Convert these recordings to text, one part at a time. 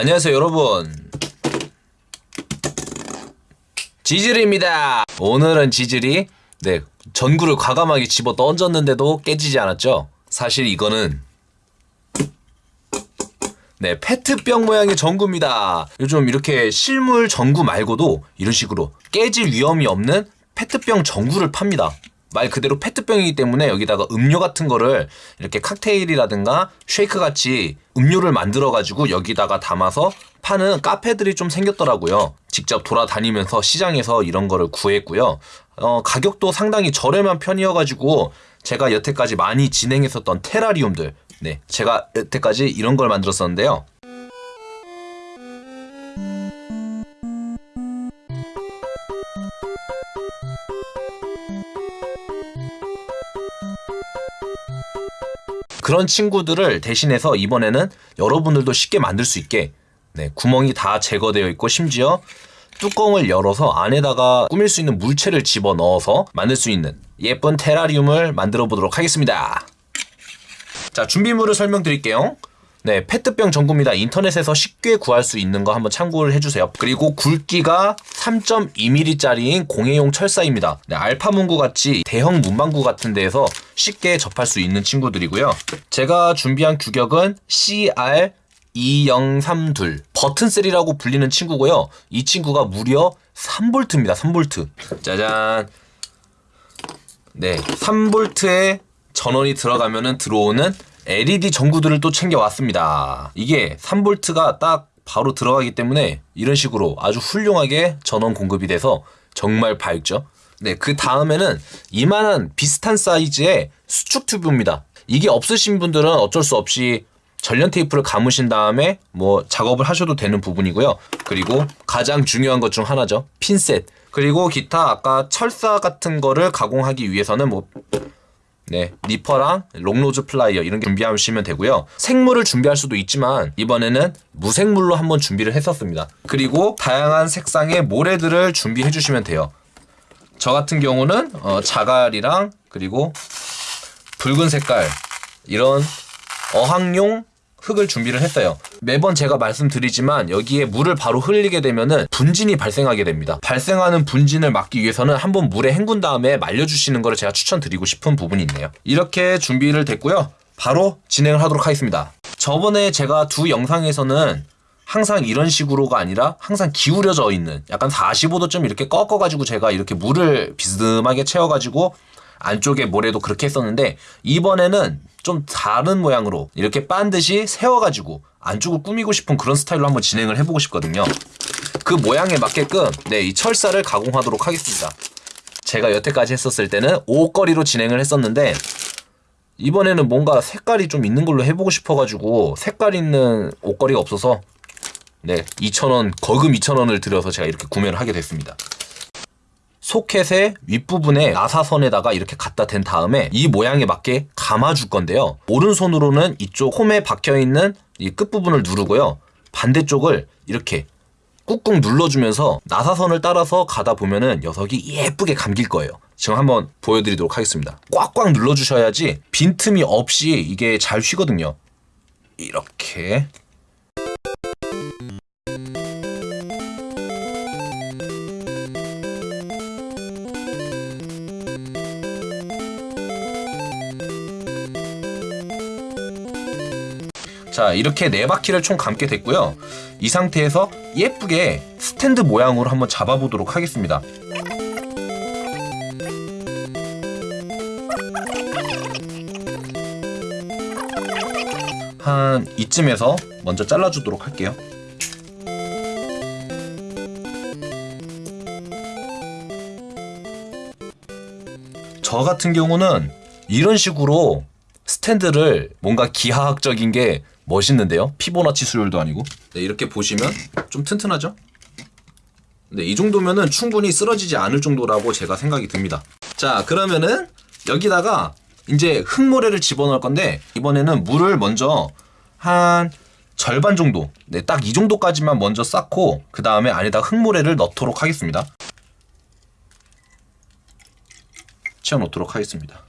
안녕하세요 여러분. 지질입니다. 오늘은 지질이 네 전구를 과감하게 집어 던졌는데도 깨지지 않았죠. 사실 이거는 네 페트병 모양의 전구입니다. 요즘 이렇게 실물 전구 말고도 이런 식으로 깨질 위험이 없는 페트병 전구를 팝니다 말 그대로 페트병이기 때문에 여기다가 음료 같은 거를 이렇게 칵테일이라든가 쉐이크 같이 음료를 만들어 가지고 여기다가 담아서 파는 카페들이 좀 생겼더라고요. 직접 돌아다니면서 시장에서 이런 거를 구했고요. 어, 가격도 상당히 저렴한 편이어 가지고 제가 여태까지 많이 진행했었던 테라리움들, 네, 제가 여태까지 이런 걸 만들었었는데요. 그런 친구들을 대신해서 이번에는 여러분들도 쉽게 만들 수 있게 네, 구멍이 다 제거되어 있고 심지어 뚜껑을 열어서 안에다가 꾸밀 수 있는 물체를 집어 넣어서 만들 수 있는 예쁜 테라리움을 만들어 보도록 하겠습니다. 자, 준비물을 설명드릴게요. 네, 페트병 전구입니다. 인터넷에서 쉽게 구할 수 있는 거 한번 참고를 해주세요. 그리고 굵기가 3.2mm짜리인 공예용 철사입니다. 네, 알파 문구 같이 대형 문방구 같은 데에서 쉽게 접할 수 있는 친구들이고요. 제가 준비한 규격은 CR 2032 버튼셀이라고 불리는 친구고요. 이 친구가 무려 3V입니다. 3V. 짜잔. 네, 3V에 전원이 들어가면은 들어오는 LED 전구들을 또 챙겨왔습니다. 이게 3V가 딱 바로 들어가기 때문에 이런 식으로 아주 훌륭하게 전원 공급이 돼서 정말 밝죠. 네, 그 다음에는 이만한 비슷한 사이즈의 수축 튜브입니다. 이게 없으신 분들은 어쩔 수 없이 절연 테이프를 감으신 다음에 뭐 작업을 하셔도 되는 부분이고요. 그리고 가장 중요한 것 중 하나죠. 핀셋. 그리고 기타 아까 철사 같은 거를 가공하기 위해서는 뭐 네, 니퍼랑 long nose 플라이어 이런 게 준비하시면 되고요. 생물을 준비할 수도 있지만 이번에는 무생물로 한번 준비를 했었습니다. 그리고 다양한 색상의 모래들을 준비해 주시면 돼요. 저 같은 경우는 어, 자갈이랑 그리고 붉은 색깔 이런 어항용 흙을 준비를 했어요. 매번 제가 말씀드리지만 여기에 물을 바로 흘리게 되면은 분진이 발생하게 됩니다. 발생하는 분진을 막기 위해서는 한번 물에 헹군 다음에 말려주시는 것을 제가 추천드리고 싶은 부분이 있네요. 이렇게 준비를 됐고요. 바로 진행을 하도록 하겠습니다. 저번에 제가 두 영상에서는 항상 이런 식으로가 아니라 항상 기울여져 있는 약간 45도쯤 이렇게 꺾어가지고 제가 이렇게 물을 비스듬하게 채워가지고 안쪽에 모래도 그렇게 했었는데 이번에는 좀 다른 모양으로 이렇게 반듯이 세워가지고 안쪽을 꾸미고 싶은 그런 스타일로 한번 진행을 해보고 싶거든요. 그 모양에 맞게끔 네, 이 철사를 가공하도록 하겠습니다. 제가 여태까지 했었을 때는 옷걸이로 진행을 했었는데 이번에는 뭔가 색깔이 좀 있는 걸로 해보고 싶어가지고 색깔 있는 옷걸이가 없어서 네 2,000원 거금 2,000원을 들여서 제가 이렇게 구매를 하게 됐습니다. 소켓의 윗부분에 나사선에다가 이렇게 갖다 댄 다음에 이 모양에 맞게 감아줄 건데요. 오른손으로는 이쪽 홈에 박혀있는 이 끝부분을 누르고요. 반대쪽을 이렇게 꾹꾹 눌러주면서 나사선을 따라서 가다 보면은 녀석이 예쁘게 감길 거예요. 지금 한번 보여드리도록 하겠습니다. 꽉꽉 눌러주셔야지 빈틈이 없이 이게 잘 휘거든요. 이렇게 자 이렇게 네 바퀴를 총 감게 됐고요. 이 상태에서 예쁘게 스탠드 모양으로 한번 잡아보도록 하겠습니다. 한 이쯤에서 먼저 잘라주도록 할게요. 저 같은 경우는 이런 식으로 스탠드를 뭔가 기하학적인 게 멋있는데요. 피보나치 수율도 아니고. 네, 이렇게 보시면 좀 튼튼하죠? 네, 이 정도면은 충분히 쓰러지지 않을 정도라고 제가 생각이 듭니다. 자, 그러면은 여기다가 이제 흙모래를 집어넣을 건데 이번에는 물을 먼저 한 절반 정도, 네, 딱 이 정도까지만 먼저 쌓고 그 다음에 안에다 흙모래를 넣도록 하겠습니다. 채워 놓도록 하겠습니다.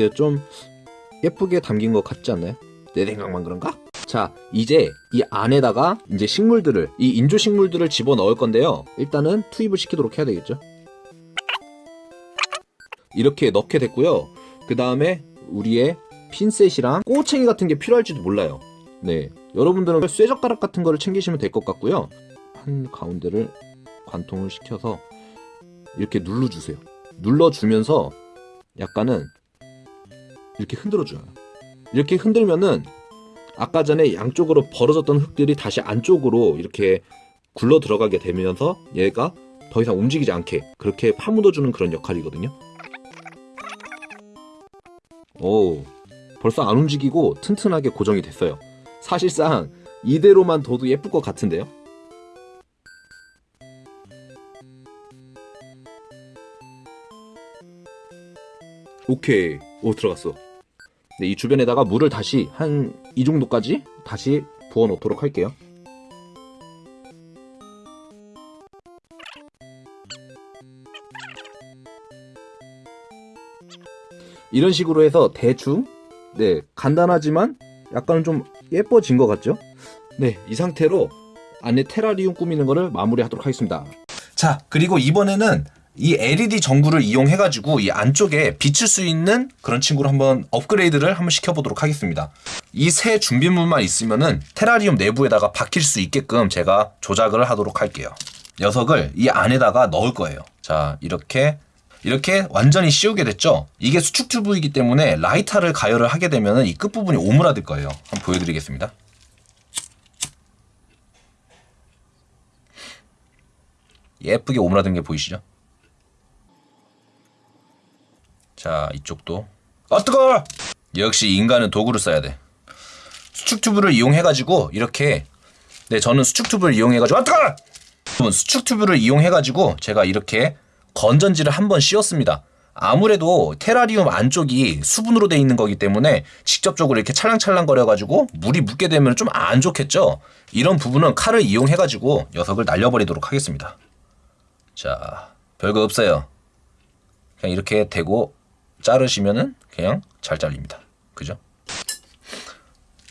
때요? 좀 예쁘게 담긴 것 같지 않나요? 내 생각만 그런가? 자, 이제 이 안에다가 이제 식물들을 이 인조 식물들을 집어 넣을 건데요. 일단은 투입을 시키도록 해야 되겠죠. 이렇게 넣게 됐고요. 그 다음에 우리의 핀셋이랑 꼬챙이 같은 게 필요할지도 몰라요. 네, 여러분들은 쇠젓가락 같은 거를 챙기시면 될 것 같고요. 한 가운데를 관통을 시켜서 이렇게 눌러주세요. 눌러주면서 약간은 이렇게 흔들어줘요. 이렇게 흔들면은 아까 전에 양쪽으로 벌어졌던 흙들이 다시 안쪽으로 이렇게 굴러 들어가게 되면서 얘가 더 이상 움직이지 않게 그렇게 파묻어주는 그런 역할이거든요. 오, 벌써 안 움직이고 튼튼하게 고정이 됐어요. 사실상 이대로만 둬도 예쁠 것 같은데요. 오케이. 오, 들어갔어. 네, 이 주변에다가 물을 다시 한 이 정도까지 다시 부어 놓도록 할게요. 이런 식으로 해서 대충 네 간단하지만 약간 좀 예뻐진 것 같죠? 네이 상태로 안에 테라리움 꾸미는 거를 마무리하도록 하겠습니다. 자 그리고 이번에는 이 LED 전구를 이용해가지고 이 안쪽에 비칠 수 있는 그런 친구를 한번 업그레이드를 한번 시켜보도록 하겠습니다. 이 새 준비물만 있으면은 테라리움 내부에다가 박힐 수 있게끔 제가 조작을 하도록 할게요. 녀석을 이 안에다가 넣을 거예요. 자 이렇게 이렇게 완전히 씌우게 됐죠? 이게 수축 튜브이기 때문에 라이터를 가열을 하게 되면 이 끝부분이 오므라들 거예요. 한번 보여드리겠습니다. 예쁘게 오므라든 게 보이시죠? 자 이쪽도 아 뜨거워! 역시 인간은 도구를 써야 돼. 수축 튜브를 이용해가지고 이렇게 네 저는 수축 튜브를 이용해가지고 아 뜨거워! 여러분 수축 튜브를 이용해가지고 제가 이렇게 건전지를 한 번 씌웠습니다. 아무래도 테라리움 안쪽이 수분으로 돼 있는 거기 때문에 직접적으로 이렇게 찰랑찰랑 거려가지고 물이 묻게 되면 좀 안 좋겠죠? 이런 부분은 칼을 이용해가지고 녀석을 날려버리도록 하겠습니다. 자, 별거 없어요. 그냥 이렇게 대고 자르시면은 그냥 잘 잘립니다. 그죠?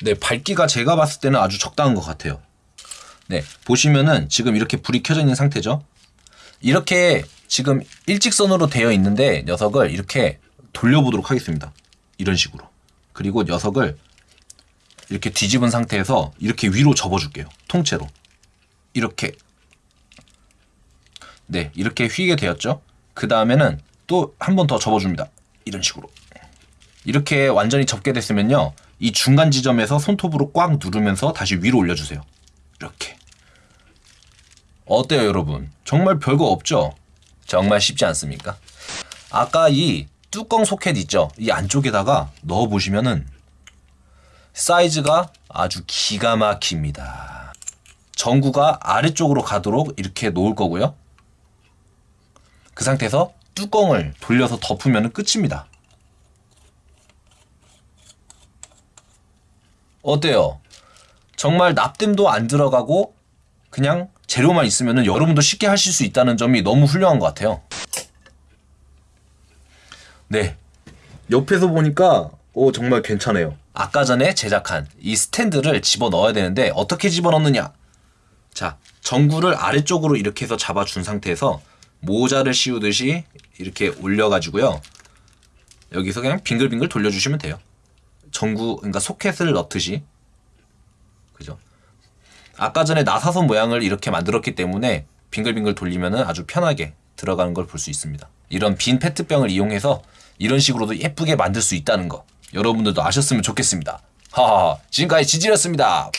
네, 밝기가 제가 봤을 때는 아주 적당한 것 같아요. 네, 보시면은 지금 이렇게 불이 켜져 있는 상태죠? 이렇게 지금 일직선으로 되어 있는데 녀석을 이렇게 돌려보도록 하겠습니다. 이런 식으로. 그리고 녀석을 이렇게 뒤집은 상태에서 이렇게 위로 접어줄게요. 통째로. 이렇게. 네, 이렇게 휘게 되었죠? 그 다음에는 또 한 번 더 접어줍니다. 이런 식으로. 이렇게 완전히 접게 됐으면요. 이 중간 지점에서 손톱으로 꽉 누르면서 다시 위로 올려주세요. 이렇게. 어때요, 여러분? 정말 별거 없죠? 정말 쉽지 않습니까? 아까 이 뚜껑 소켓 있죠? 이 안쪽에다가 넣어 보시면은 사이즈가 아주 기가 막힙니다. 전구가 아래쪽으로 가도록 이렇게 놓을 거고요. 그 상태에서 뚜껑을 돌려서 덮으면 끝입니다. 어때요? 정말 납땜도 안 들어가고 그냥 재료만 있으면 여러분도 쉽게 하실 수 있다는 점이 너무 훌륭한 것 같아요. 네. 옆에서 보니까 오 정말 괜찮아요. 아까 전에 제작한 이 스탠드를 집어 넣어야 되는데 어떻게 집어 넣느냐? 자, 전구를 아래쪽으로 이렇게 해서 잡아준 상태에서 모자를 씌우듯이 이렇게 올려가지고요. 여기서 그냥 빙글빙글 돌려주시면 돼요. 전구, 그러니까 소켓을 넣듯이. 그죠? 아까 전에 나사선 모양을 이렇게 만들었기 때문에 빙글빙글 돌리면 아주 편하게 들어가는 걸 볼 수 있습니다. 이런 빈 페트병을 이용해서 이런 식으로도 예쁘게 만들 수 있다는 거 여러분들도 아셨으면 좋겠습니다. 하하 지금까지 지질이었습니다.